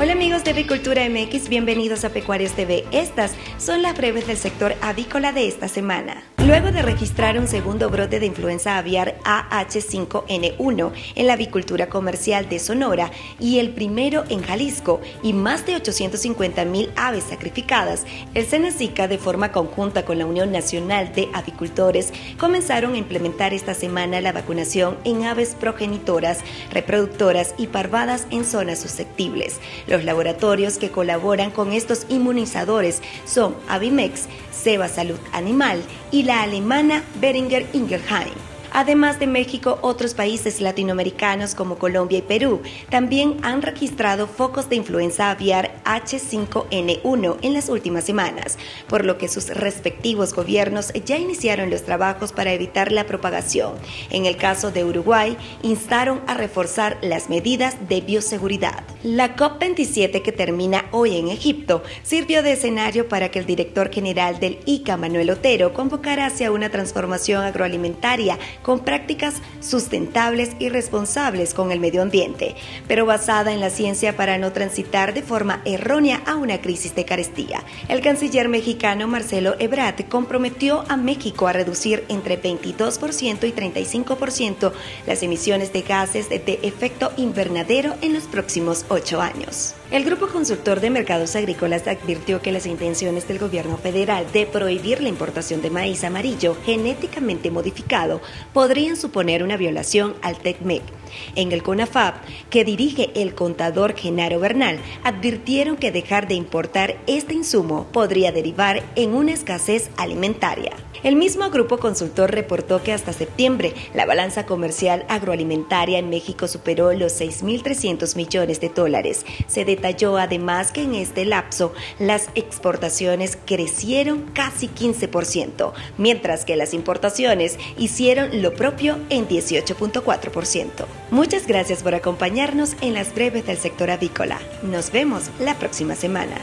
Hola amigos de Avicultura MX, bienvenidos a Pecuarios TV. Estas son las breves del sector avícola de esta semana. Luego de registrar un segundo brote de influenza aviar AH5N1 en la avicultura comercial de Sonora y el primero en Jalisco y más de 850 mil aves sacrificadas, el Senacica de forma conjunta con la Unión Nacional de Avicultores comenzaron a implementar esta semana la vacunación en aves progenitoras, reproductoras y parvadas en zonas susceptibles. Los laboratorios que colaboran con estos inmunizadores son Avimex, Seba Salud Animal y la alemana Beringer Ingelheim. Además de México, otros países latinoamericanos como Colombia y Perú también han registrado focos de influenza aviar H5N1 en las últimas semanas, por lo que sus respectivos gobiernos ya iniciaron los trabajos para evitar la propagación. En el caso de Uruguay, instaron a reforzar las medidas de bioseguridad. La COP27 que termina hoy en Egipto sirvió de escenario para que el director general del ICA, Manuel Otero, convocara hacia una transformación agroalimentaria con prácticas sustentables y responsables con el medio ambiente, pero basada en la ciencia para no transitar de forma errónea a una crisis de carestía. El canciller mexicano Marcelo Ebrard comprometió a México a reducir entre 22% y 35% las emisiones de gases de efecto invernadero en los próximos ocho años. El Grupo Consultor de Mercados Agrícolas advirtió que las intenciones del gobierno federal de prohibir la importación de maíz amarillo genéticamente modificado podrían suponer una violación al TECMEC. En el CONAFAP, que dirige el contador Genaro Bernal, advirtieron que dejar de importar este insumo podría derivar en una escasez alimentaria. El mismo grupo consultor reportó que hasta septiembre la balanza comercial agroalimentaria en México superó los 6.300 millones de dólares. Se además que en este lapso las exportaciones crecieron casi 15%, mientras que las importaciones hicieron lo propio en 18.4%. Muchas gracias por acompañarnos en las breves del sector avícola. Nos vemos la próxima semana.